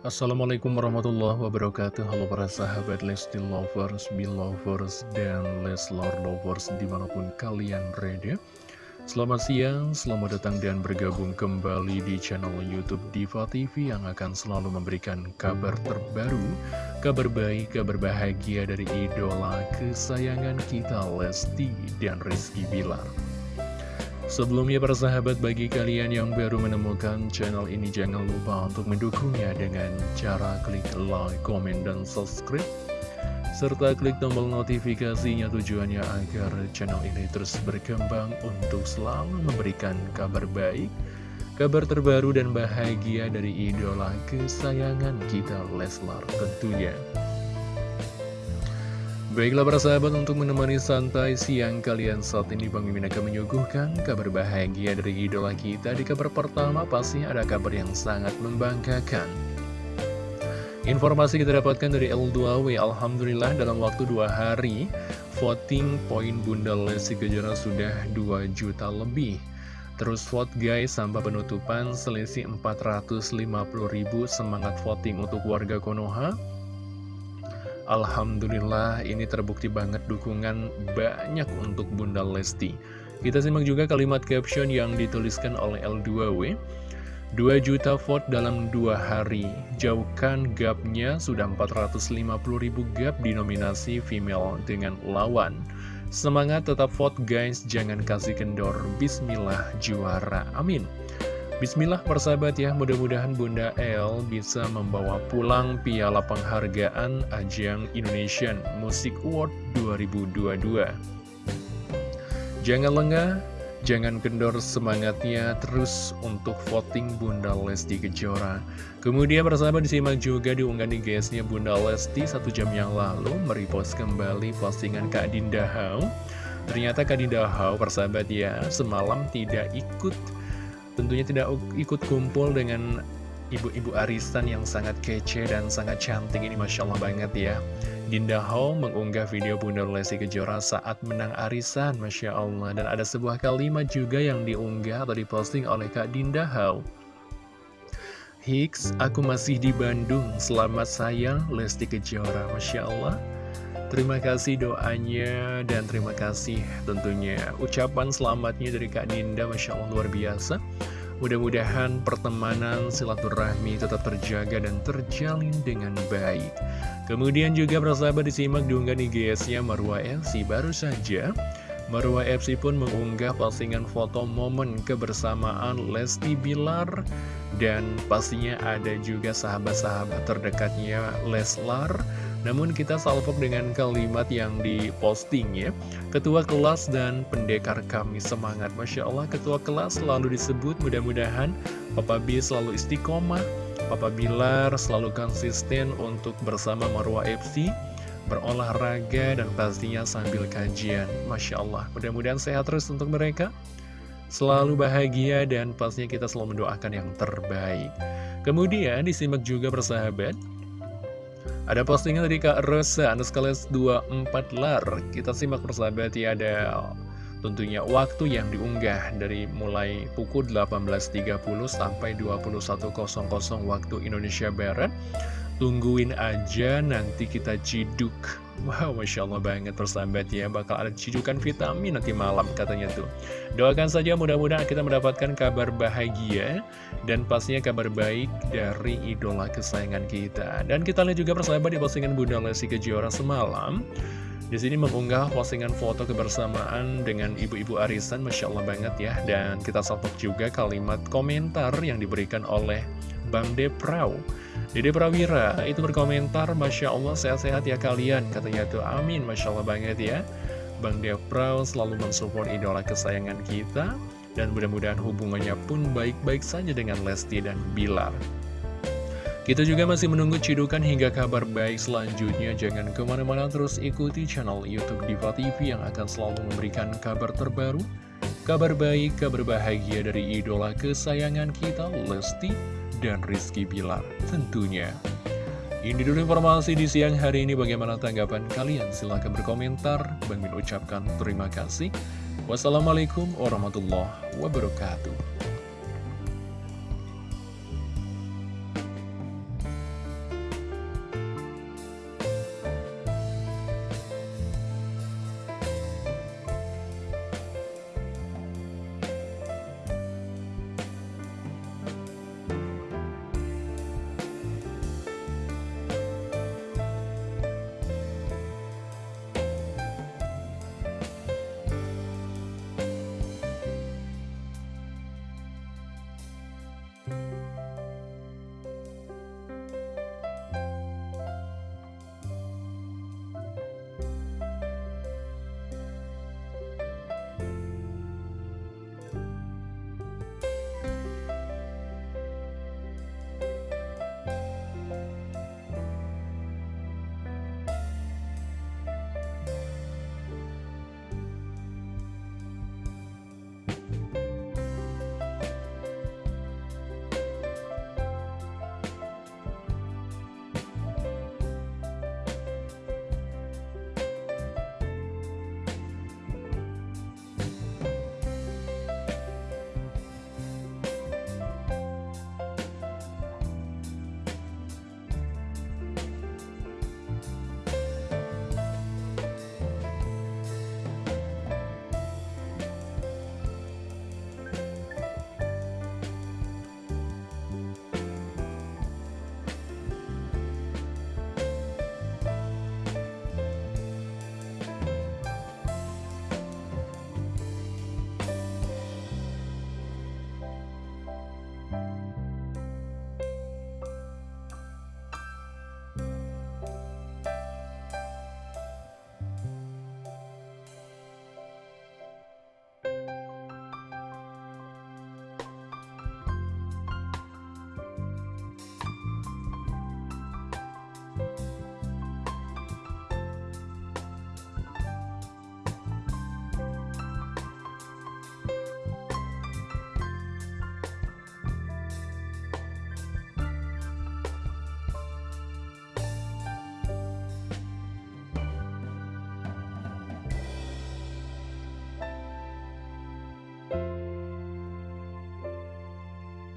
Assalamualaikum warahmatullahi wabarakatuh. Halo para sahabat Lesti Lovers, Belovers, dan Leslar Lovers di mana pun kalian berada. Selamat siang, selamat datang dan bergabung kembali di channel Youtube Diva TV Yang akan selalu memberikan kabar terbaru Kabar baik, kabar bahagia dari idola kesayangan kita Lesti dan Rizky Bilar Sebelumnya para sahabat bagi kalian yang baru menemukan channel ini jangan lupa untuk mendukungnya dengan cara klik like, komen, dan subscribe serta klik tombol notifikasinya tujuannya agar channel ini terus berkembang untuk selalu memberikan kabar baik, kabar terbaru dan bahagia dari idola kesayangan kita Leslar tentunya. Baiklah para sahabat untuk menemani santai siang kalian saat ini Bang Mimin akan menyuguhkan kabar bahagia dari idola kita. Di kabar pertama pasti ada kabar yang sangat membanggakan. Informasi kita dapatkan dari L2W Alhamdulillah dalam waktu dua hari Voting poin Bunda Lesti Kejora sudah 2 juta lebih. Terus vote guys sampai penutupan selisih 450 ribu semangat voting untuk warga Konoha Alhamdulillah ini terbukti banget dukungan banyak untuk Bunda Lesti. Kita simak juga kalimat caption yang dituliskan oleh L2W 2 juta vote dalam 2 hari. Jauhkan gapnya sudah 450 ribu gap di nominasi female dengan lawan. Semangat tetap vote guys. Jangan kasih kendor. Bismillah juara. Amin Bismillah persahabat ya, mudah-mudahan Bunda El bisa membawa pulang piala penghargaan Ajang Indonesian Music Award 2022. Jangan lengah, jangan kendor semangatnya terus untuk voting Bunda Lesti Kejora. Kemudian persahabat disimak juga diunggah di guysnya Bunda Lesti satu jam yang lalu merepost kembali postingan Kak Dinda Hau. Ternyata Kak Dinda Hau persahabat ya, semalam tidak ikut tentunya tidak ikut kumpul dengan ibu-ibu arisan yang sangat kece dan sangat cantik ini Masya Allah banget ya. Dinda Ho mengunggah video Bunda Lesti Kejora saat menang arisan Masya Allah. Dan ada sebuah kalimat juga yang diunggah atau diposting oleh Kak Dinda Ho Hicks, aku masih di Bandung, selamat sayang Lesti Kejora. Masya Allah Terima kasih doanya dan terima kasih tentunya ucapan selamatnya dari Kak Dinda Masya Allah luar biasa. Mudah-mudahan pertemanan silaturahmi tetap terjaga dan terjalin dengan baik. Kemudian juga persahabat disimak diunggah di GS-nya Marwa FC baru saja Marwa FC pun mengunggah postingan foto momen kebersamaan Lesti Bilar dan pastinya ada juga sahabat-sahabat terdekatnya Leslar namun kita salvok dengan kalimat yang diposting ya. Ketua kelas dan pendekar kami semangat. Masya Allah ketua kelas selalu disebut. Mudah-mudahan Papa B selalu istiqomah Papa Bilar selalu konsisten untuk bersama Marwah FC Berolahraga dan pastinya sambil kajian. Masya Allah mudah-mudahan sehat terus untuk mereka. Selalu bahagia dan pastinya kita selalu mendoakan yang terbaik. Kemudian disimak juga persahabat ada postingan dari Kak Rosa, Anuskales 24 lar. Kita simak persahabat ya, ada tentunya waktu yang diunggah dari mulai pukul 18.30 sampai 21.00 waktu Indonesia Barat. Tungguin aja nanti kita ciduk. Wow, Masya Allah banget persahabat ya Bakal ada cidukan vitamin nanti malam katanya tuh. Doakan saja mudah-mudahan kita mendapatkan kabar bahagia Dan pastinya kabar baik dari idola kesayangan kita. Dan kita lihat juga persahabat di postingan Bunda Lesti Kejora semalam. Di sini mengunggah postingan foto kebersamaan dengan ibu-ibu arisan, Masya Allah banget ya. Dan kita salpok juga kalimat komentar yang diberikan oleh Bang Deprau. Dede Prawira itu berkomentar, Masya Allah sehat-sehat ya kalian. Katanya tuh amin, Masya Allah banget ya. Bang Deprau selalu mensupport idola kesayangan kita. Dan mudah-mudahan hubungannya pun baik-baik saja dengan Lesti dan Bilar. Kita juga masih menunggu cidukan hingga kabar baik selanjutnya. Jangan ke mana-mana terus ikuti channel Youtube Diva TV yang akan selalu memberikan kabar terbaru. Kabar baik, kabar bahagia dari idola kesayangan kita, Lesti dan Rizky Bilar tentunya. Ini dulu informasi di siang hari ini. Bagaimana tanggapan kalian? Silahkan berkomentar. Bang ucapkan terima kasih. Wassalamualaikum warahmatullahi wabarakatuh. Ya